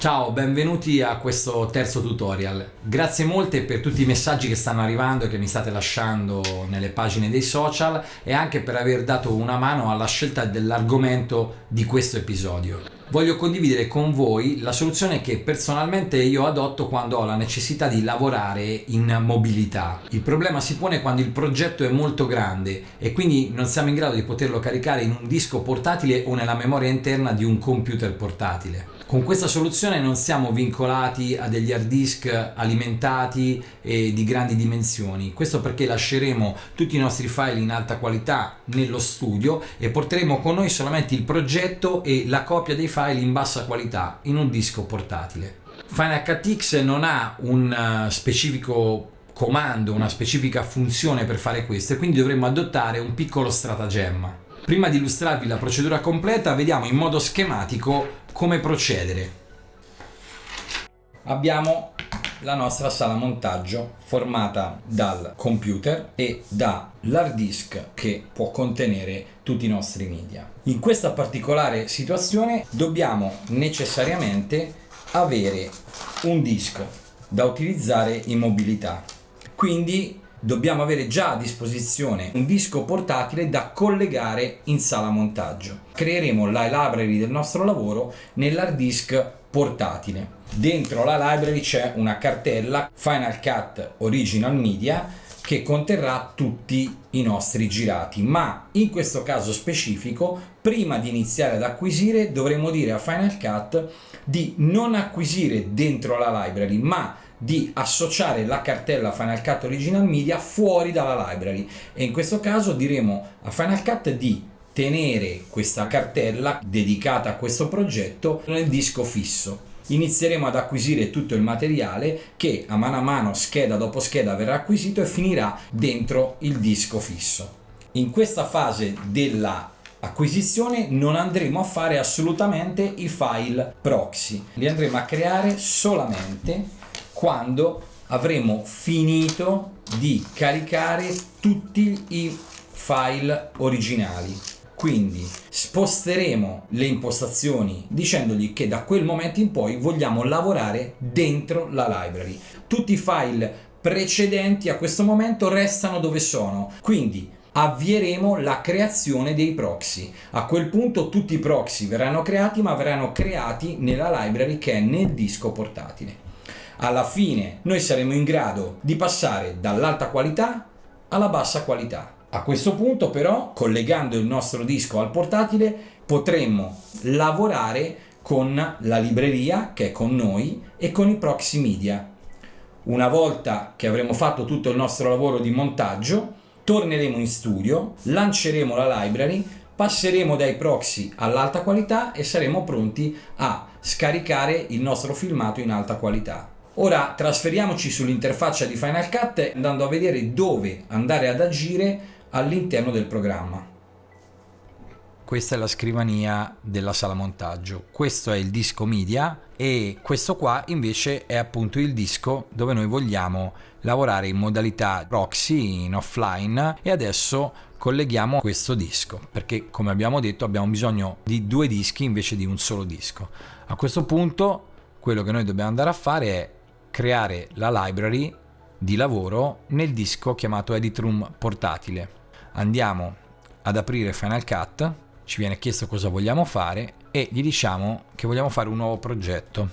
Ciao, benvenuti a questo terzo tutorial. Grazie molte per tutti i messaggi che stanno arrivando e che mi state lasciando nelle pagine dei social e anche per aver dato una mano alla scelta dell'argomento di questo episodio. Voglio condividere con voi la soluzione che personalmente io adotto quando ho la necessità di lavorare in mobilità. Il problema si pone quando il progetto è molto grande e quindi non siamo in grado di poterlo caricare in un disco portatile o nella memoria interna di un computer portatile. Con questa soluzione non siamo vincolati a degli hard disk alimentati e di grandi dimensioni. Questo perché lasceremo tutti i nostri file in alta qualità nello studio e porteremo con noi solamente il progetto e la copia dei file in bassa qualità in un disco portatile. Final Cut X non ha un eh, specifico comando, una specifica funzione per fare questo e quindi dovremmo adottare un piccolo stratagemma. Prima di illustrarvi la procedura completa vediamo in modo schematico come procedere. Abbiamo la nostra sala montaggio formata dal computer e dall'hard disk che può contenere tutti i nostri media. In questa particolare situazione dobbiamo necessariamente avere un disco da utilizzare in mobilità. Quindi dobbiamo avere già a disposizione un disco portatile da collegare in sala montaggio. Creeremo la library del nostro lavoro nell'hard disk portatile. Dentro la library c'è una cartella Final Cut Original Media che conterrà tutti i nostri girati. Ma in questo caso specifico prima di iniziare ad acquisire dovremo dire a Final Cut di non acquisire dentro la library ma di associare la cartella Final Cut Original Media fuori dalla library. E in questo caso diremo a Final Cut di tenere questa cartella dedicata a questo progetto nel disco fisso inizieremo ad acquisire tutto il materiale che a mano a mano scheda dopo scheda verrà acquisito e finirà dentro il disco fisso. In questa fase della acquisizione non andremo a fare assolutamente i file proxy. Li andremo a creare solamente quando avremo finito di caricare tutti i file originali quindi sposteremo le impostazioni dicendogli che da quel momento in poi vogliamo lavorare dentro la library. Tutti i file precedenti a questo momento restano dove sono. Quindi avvieremo la creazione dei proxy. A quel punto tutti i proxy verranno creati ma verranno creati nella library che è nel disco portatile. Alla fine noi saremo in grado di passare dall'alta qualità alla bassa qualità. A questo punto però, collegando il nostro disco al portatile, potremmo lavorare con la libreria che è con noi e con i proxy media. Una volta che avremo fatto tutto il nostro lavoro di montaggio, torneremo in studio, lanceremo la library, passeremo dai proxy all'alta qualità e saremo pronti a scaricare il nostro filmato in alta qualità. Ora trasferiamoci sull'interfaccia di Final Cut andando a vedere dove andare ad agire all'interno del programma. Questa è la scrivania della sala montaggio, questo è il disco media e questo qua invece è appunto il disco dove noi vogliamo lavorare in modalità proxy, in offline e adesso colleghiamo questo disco perché come abbiamo detto abbiamo bisogno di due dischi invece di un solo disco. A questo punto quello che noi dobbiamo andare a fare è creare la library di lavoro nel disco chiamato Edit Room portatile. Andiamo ad aprire Final Cut, ci viene chiesto cosa vogliamo fare e gli diciamo che vogliamo fare un nuovo progetto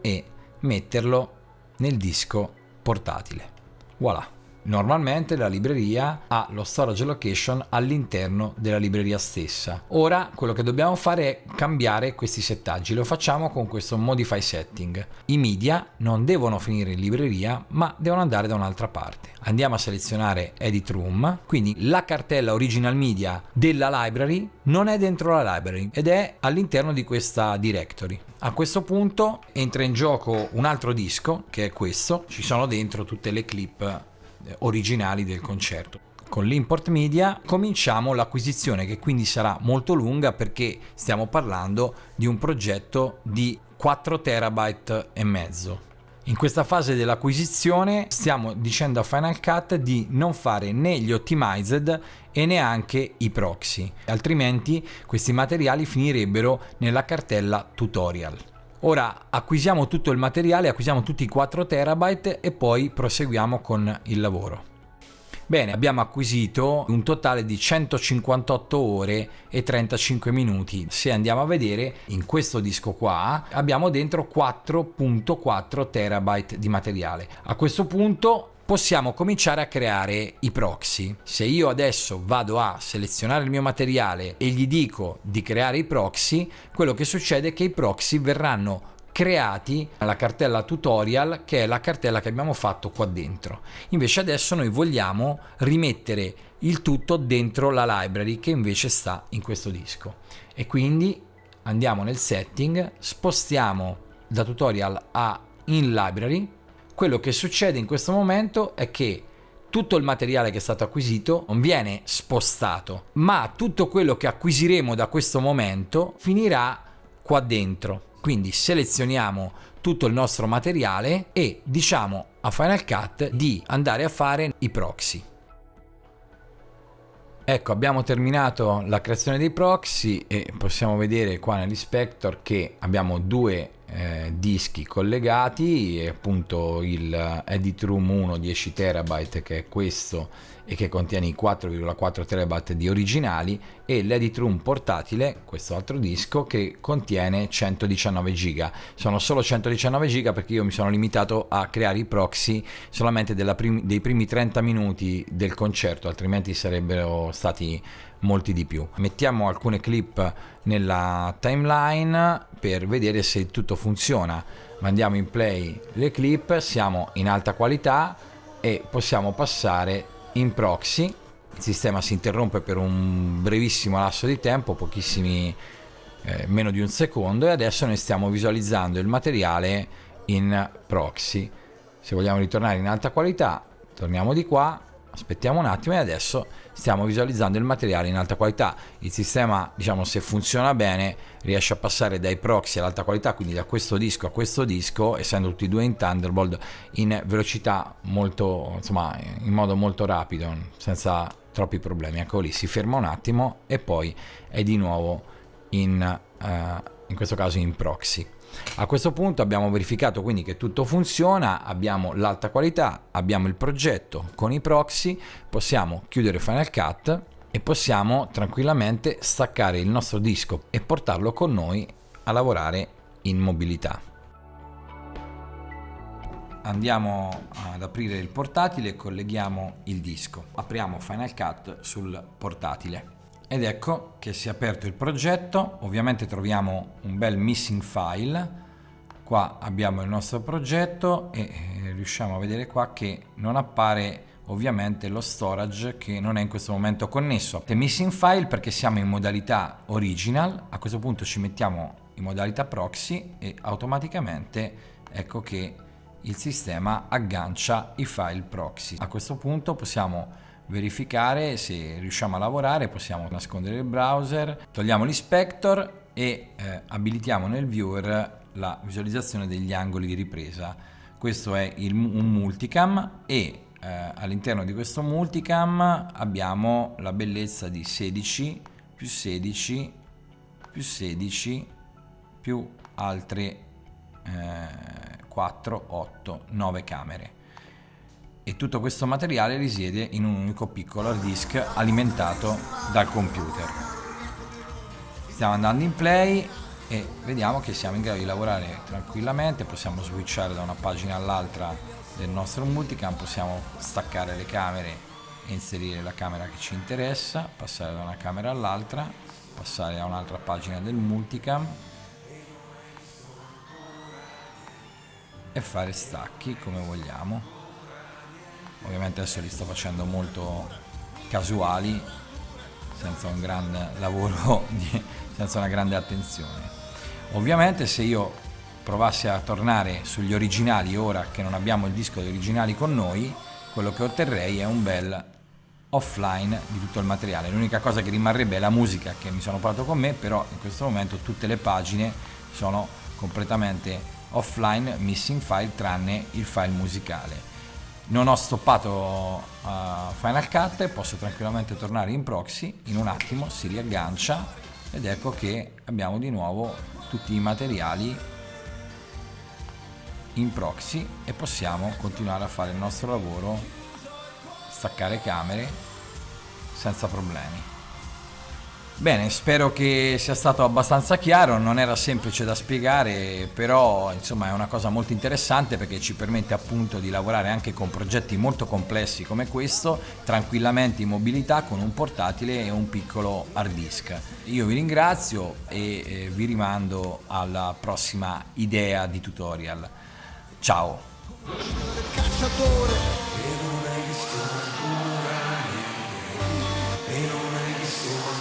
e metterlo nel disco portatile. Voilà! Normalmente la libreria ha lo storage location all'interno della libreria stessa. Ora quello che dobbiamo fare è cambiare questi settaggi, lo facciamo con questo modify setting. I media non devono finire in libreria ma devono andare da un'altra parte. Andiamo a selezionare edit room, quindi la cartella original media della library non è dentro la library ed è all'interno di questa directory. A questo punto entra in gioco un altro disco che è questo, ci sono dentro tutte le clip originali del concerto. Con l'import media cominciamo l'acquisizione che quindi sarà molto lunga perché stiamo parlando di un progetto di 4 terabyte e mezzo. In questa fase dell'acquisizione stiamo dicendo a Final Cut di non fare né gli optimized e neanche i proxy, altrimenti questi materiali finirebbero nella cartella tutorial. Ora acquisiamo tutto il materiale, acquisiamo tutti i 4 terabyte e poi proseguiamo con il lavoro. Bene, abbiamo acquisito un totale di 158 ore e 35 minuti. Se andiamo a vedere in questo disco qua abbiamo dentro 4.4 terabyte di materiale. A questo punto possiamo cominciare a creare i proxy. Se io adesso vado a selezionare il mio materiale e gli dico di creare i proxy, quello che succede è che i proxy verranno creati nella cartella tutorial che è la cartella che abbiamo fatto qua dentro invece adesso noi vogliamo rimettere il tutto dentro la library che invece sta in questo disco e quindi andiamo nel setting spostiamo da tutorial a in library quello che succede in questo momento è che tutto il materiale che è stato acquisito non viene spostato ma tutto quello che acquisiremo da questo momento finirà qua dentro quindi selezioniamo tutto il nostro materiale e diciamo a Final Cut di andare a fare i proxy. Ecco abbiamo terminato la creazione dei proxy e possiamo vedere qua nell'inspector che abbiamo due eh, dischi collegati appunto il Edit Room 1 10 terabyte che è questo e che contiene i 4,4 terabyte di originali e l'Edit Room portatile questo altro disco che contiene 119 giga sono solo 119 giga perché io mi sono limitato a creare i proxy solamente prim dei primi 30 minuti del concerto altrimenti sarebbero stati molti di più. Mettiamo alcune clip nella timeline per vedere se tutto funziona. Mandiamo in play le clip, siamo in alta qualità e possiamo passare in proxy. Il sistema si interrompe per un brevissimo lasso di tempo, pochissimi eh, meno di un secondo e adesso noi stiamo visualizzando il materiale in proxy. Se vogliamo ritornare in alta qualità, torniamo di qua aspettiamo un attimo e adesso stiamo visualizzando il materiale in alta qualità. Il sistema diciamo se funziona bene riesce a passare dai proxy all'alta qualità quindi da questo disco a questo disco essendo tutti e due in Thunderbolt in velocità molto insomma in modo molto rapido senza troppi problemi. Ecco lì si ferma un attimo e poi è di nuovo in, uh, in questo caso in proxy a questo punto abbiamo verificato quindi che tutto funziona, abbiamo l'alta qualità, abbiamo il progetto con i proxy, possiamo chiudere Final Cut e possiamo tranquillamente staccare il nostro disco e portarlo con noi a lavorare in mobilità. Andiamo ad aprire il portatile e colleghiamo il disco. Apriamo Final Cut sul portatile ed ecco che si è aperto il progetto. Ovviamente troviamo un bel missing file. Qua abbiamo il nostro progetto e eh, riusciamo a vedere qua che non appare ovviamente lo storage che non è in questo momento connesso. È missing file perché siamo in modalità original. A questo punto ci mettiamo in modalità proxy e automaticamente ecco che il sistema aggancia i file proxy. A questo punto possiamo verificare se riusciamo a lavorare, possiamo nascondere il browser, togliamo l'inspector e eh, abilitiamo nel viewer la visualizzazione degli angoli di ripresa. Questo è il, un multicam e eh, all'interno di questo multicam abbiamo la bellezza di 16 più 16 più 16 più altre eh, 4, 8, 9 camere e tutto questo materiale risiede in un unico piccolo hard disk alimentato dal computer. Stiamo andando in play e vediamo che siamo in grado di lavorare tranquillamente, possiamo switchare da una pagina all'altra del nostro multicam, possiamo staccare le camere e inserire la camera che ci interessa, passare da una camera all'altra, passare a un'altra pagina del multicam e fare stacchi come vogliamo ovviamente adesso li sto facendo molto casuali senza un grande lavoro senza una grande attenzione. Ovviamente se io provassi a tornare sugli originali ora che non abbiamo il disco degli originali con noi quello che otterrei è un bel offline di tutto il materiale. L'unica cosa che rimarrebbe è la musica che mi sono portato con me però in questo momento tutte le pagine sono completamente offline missing file tranne il file musicale non ho stoppato uh, Final Cut posso tranquillamente tornare in proxy in un attimo si riaggancia ed ecco che abbiamo di nuovo tutti i materiali in proxy e possiamo continuare a fare il nostro lavoro, staccare camere senza problemi. Bene, spero che sia stato abbastanza chiaro, non era semplice da spiegare, però insomma è una cosa molto interessante perché ci permette appunto di lavorare anche con progetti molto complessi come questo, tranquillamente in mobilità con un portatile e un piccolo hard disk. Io vi ringrazio e eh, vi rimando alla prossima idea di tutorial. Ciao! E non hai visto